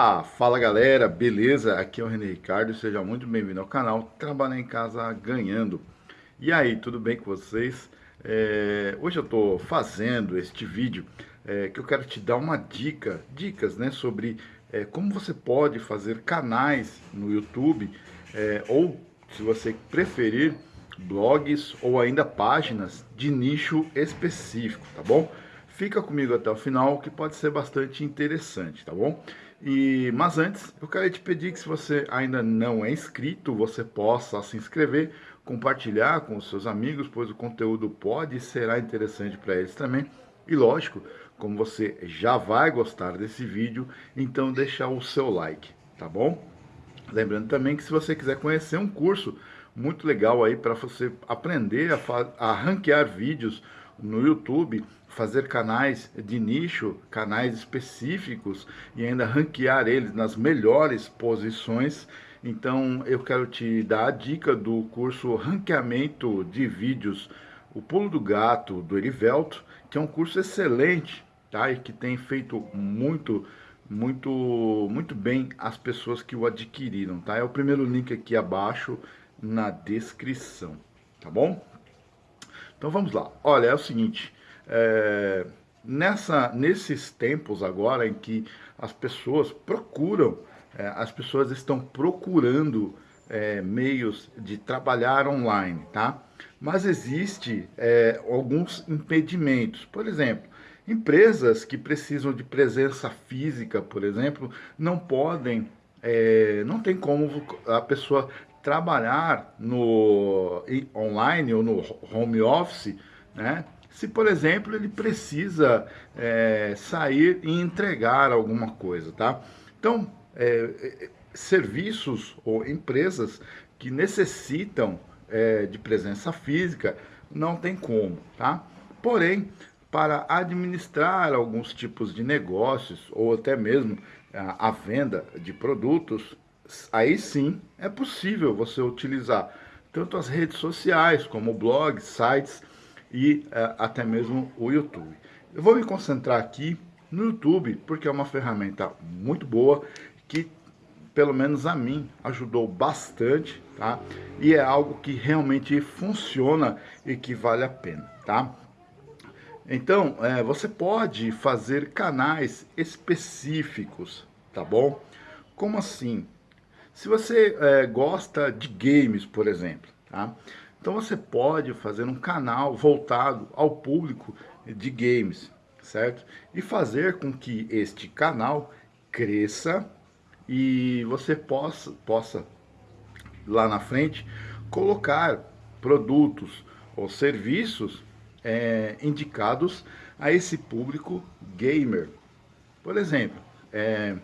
Opa, fala galera, beleza? Aqui é o René Ricardo, seja muito bem-vindo ao canal Trabalhar em Casa Ganhando. E aí, tudo bem com vocês? É, hoje eu estou fazendo este vídeo é, que eu quero te dar uma dica, dicas né, sobre é, como você pode fazer canais no YouTube é, ou, se você preferir, blogs ou ainda páginas de nicho específico, tá bom? Fica comigo até o final que pode ser bastante interessante, tá bom? E, mas antes, eu quero te pedir que se você ainda não é inscrito, você possa se inscrever, compartilhar com os seus amigos, pois o conteúdo pode e será interessante para eles também. E lógico, como você já vai gostar desse vídeo, então deixar o seu like, tá bom? Lembrando também que se você quiser conhecer um curso muito legal aí para você aprender a, a ranquear vídeos no YouTube, fazer canais de nicho, canais específicos e ainda ranquear eles nas melhores posições. Então eu quero te dar a dica do curso Ranqueamento de Vídeos, o Pulo do Gato, do Erivelto, que é um curso excelente, tá? E que tem feito muito, muito, muito bem as pessoas que o adquiriram, tá? É o primeiro link aqui abaixo na descrição, tá bom? Então vamos lá. Olha, é o seguinte, é, nessa, nesses tempos agora em que as pessoas procuram, é, as pessoas estão procurando é, meios de trabalhar online, tá? Mas existe é, alguns impedimentos. Por exemplo, empresas que precisam de presença física, por exemplo, não podem, é, não tem como a pessoa trabalhar no online ou no home office, né? Se, por exemplo, ele precisa é, sair e entregar alguma coisa, tá? Então, é, é serviços ou empresas que necessitam é, de presença física, não tem como, tá? Porém, para administrar alguns tipos de negócios ou até mesmo a, a venda de produtos, aí sim é possível você utilizar tanto as redes sociais como blogs, sites e uh, até mesmo o YouTube. Eu vou me concentrar aqui no YouTube porque é uma ferramenta muito boa que pelo menos a mim ajudou bastante, tá? E é algo que realmente funciona e que vale a pena, tá? Então, é, você pode fazer canais específicos, tá bom? Como assim? Se você é, gosta de games, por exemplo, tá? Então você pode fazer um canal voltado ao público de games, certo? E fazer com que este canal cresça e você possa, possa lá na frente colocar produtos ou serviços é, indicados a esse público gamer. Por exemplo, é,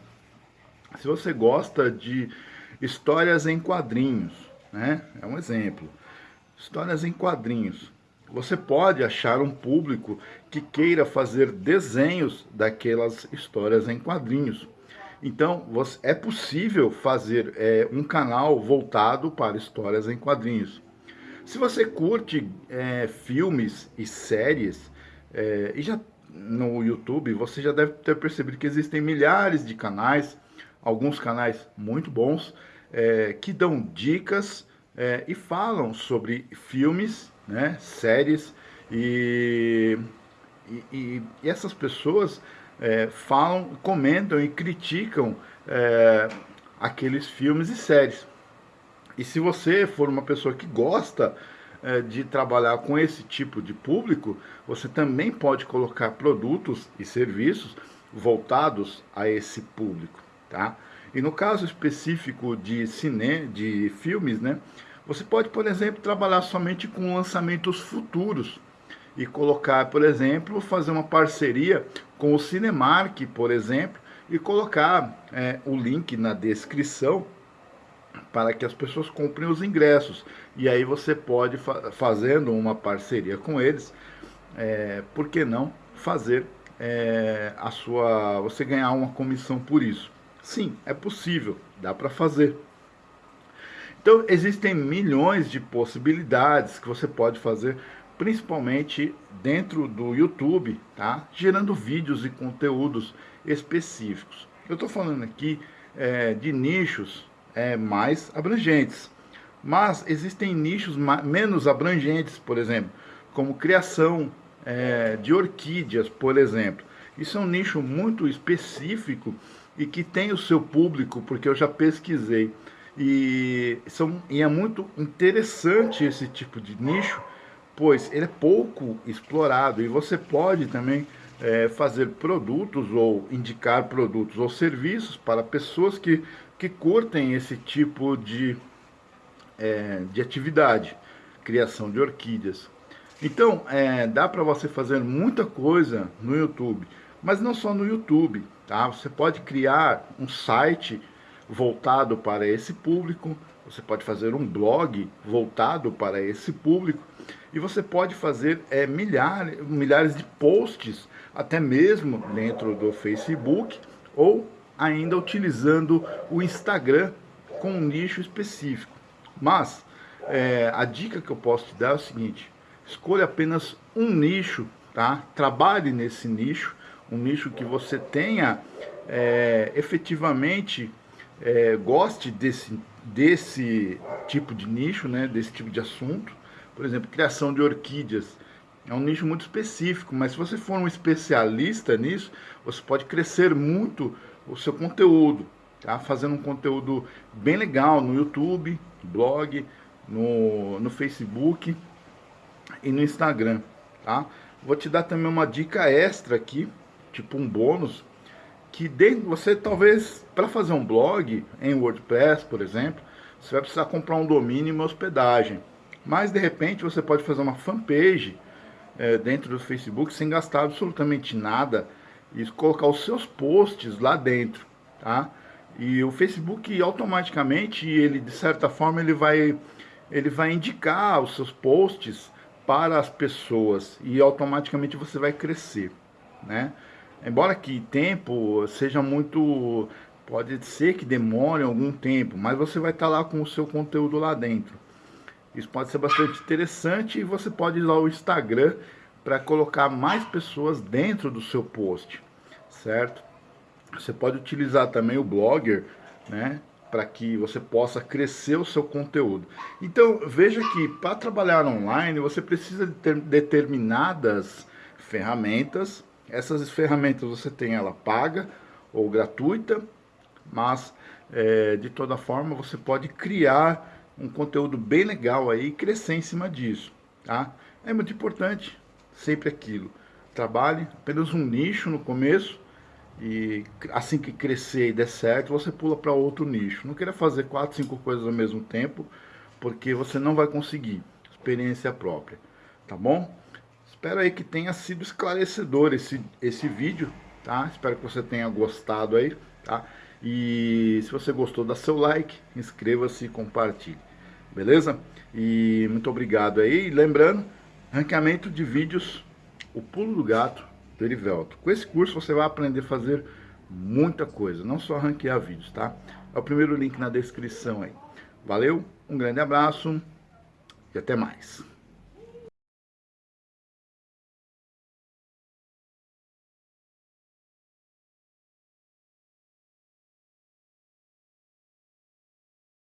se você gosta de histórias em quadrinhos, né? É um exemplo. Histórias em quadrinhos. Você pode achar um público que queira fazer desenhos daquelas histórias em quadrinhos. Então, é possível fazer é, um canal voltado para histórias em quadrinhos. Se você curte é, filmes e séries, é, e já no YouTube, você já deve ter percebido que existem milhares de canais, alguns canais muito bons, é, que dão dicas é, e falam sobre filmes, né, séries, e, e, e essas pessoas é, falam, comentam e criticam é, aqueles filmes e séries. E se você for uma pessoa que gosta é, de trabalhar com esse tipo de público, você também pode colocar produtos e serviços voltados a esse público, tá? E no caso específico de cine, de filmes, né, você pode, por exemplo, trabalhar somente com lançamentos futuros e colocar, por exemplo, fazer uma parceria com o Cinemark, por exemplo, e colocar é, o link na descrição para que as pessoas comprem os ingressos. E aí você pode, fa fazendo uma parceria com eles, é, por que não fazer é, a sua, você ganhar uma comissão por isso? Sim, é possível, dá para fazer. Então, existem milhões de possibilidades que você pode fazer, principalmente dentro do YouTube, tá? Gerando vídeos e conteúdos específicos. Eu estou falando aqui é, de nichos é, mais abrangentes. Mas existem nichos menos abrangentes, por exemplo, como criação é, de orquídeas, por exemplo. Isso é um nicho muito específico e que tem o seu público, porque eu já pesquisei. E, são, e é muito interessante esse tipo de nicho, pois ele é pouco explorado e você pode também é, fazer produtos ou indicar produtos ou serviços para pessoas que, que curtem esse tipo de, é, de atividade, criação de orquídeas. Então, é, dá para você fazer muita coisa no YouTube, mas não só no YouTube, tá? Você pode criar um site voltado para esse público, você pode fazer um blog voltado para esse público e você pode fazer é, milhares, milhares de posts, até mesmo dentro do Facebook ou ainda utilizando o Instagram com um nicho específico. Mas é, a dica que eu posso te dar é o seguinte: escolha apenas um nicho, tá? Trabalhe nesse nicho, um nicho que você tenha é, efetivamente é, goste desse, desse tipo de nicho, né, desse tipo de assunto. Por exemplo, criação de orquídeas. É um nicho muito específico, mas se você for um especialista nisso, você pode crescer muito o seu conteúdo, tá? Fazendo um conteúdo bem legal no YouTube, blog, no, no Facebook e no Instagram, tá? Vou te dar também uma dica extra aqui, tipo um bônus, que dentro, você talvez, para fazer um blog em WordPress, por exemplo, você vai precisar comprar um domínio e uma hospedagem. Mas, de repente, você pode fazer uma fanpage é, dentro do Facebook sem gastar absolutamente nada e colocar os seus posts lá dentro, tá? E o Facebook automaticamente, ele de certa forma, ele vai, ele vai indicar os seus posts para as pessoas e automaticamente você vai crescer, né? Embora que tempo seja muito. Pode ser que demore algum tempo, mas você vai estar lá com o seu conteúdo lá dentro. Isso pode ser bastante interessante e você pode usar o Instagram para colocar mais pessoas dentro do seu post, certo? Você pode utilizar também o Blogger, né? Para que você possa crescer o seu conteúdo. Então, veja que para trabalhar online você precisa de ter determinadas ferramentas essas ferramentas você tem ela paga ou gratuita, mas é, de toda forma você pode criar um conteúdo bem legal aí e crescer em cima disso, tá? É muito importante, sempre aquilo. Trabalhe apenas um nicho no começo e assim que crescer e der certo, você pula para outro nicho. Não queira fazer quatro, cinco coisas ao mesmo tempo, porque você não vai conseguir. Experiência própria, tá bom? Espero aí que tenha sido esclarecedor esse, esse vídeo, tá? Espero que você tenha gostado aí, tá? E se você gostou, dá seu like, inscreva-se e compartilhe, beleza? E muito obrigado aí. E lembrando, ranqueamento de vídeos, o pulo do gato do Erivelto. Com esse curso você vai aprender a fazer muita coisa, não só ranquear vídeos, tá? É o primeiro link na descrição aí. Valeu, um grande abraço e até mais.